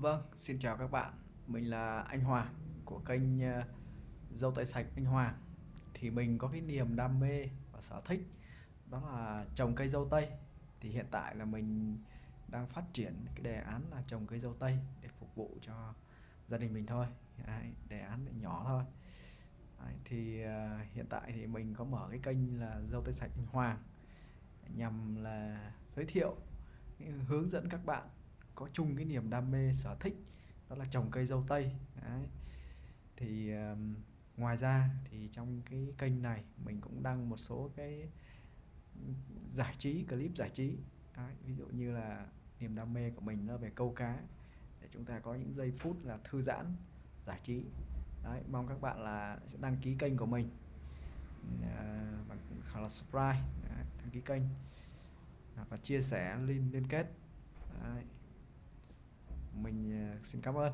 Vâng, xin chào các bạn. Mình là anh Hoàng của kênh ờ, Dâu Tây Sạch Anh Hoàng. Thì mình có cái niềm đam mê và sở thích đó là trồng cây dâu tây. Thì hiện tại là mình đang phát triển cái đề án là trồng cây dâu tây để phục vụ cho gia đình mình thôi. Đấy, đề án nhỏ thôi. Đấy, thì ờ, hiện tại thì mình có mở cái kênh là Dâu Tây Sạch Anh Hoàng nhằm là giới thiệu hướng dẫn các bạn có chung cái niềm đam mê sở thích đó là trồng cây dâu tây Đấy. thì um, ngoài ra thì trong cái kênh này mình cũng đăng một số cái giải trí clip giải trí Đấy. ví dụ như là niềm đam mê của mình nó về câu cá để chúng ta có những giây phút là thư giãn giải trí Đấy, mong các bạn là sẽ đăng ký kênh của mình ờ, uh, hoặc là subscribe Đấy, đăng ký kênh hoặc là chia sẻ liên liên kết Đấy xin cảm ơn.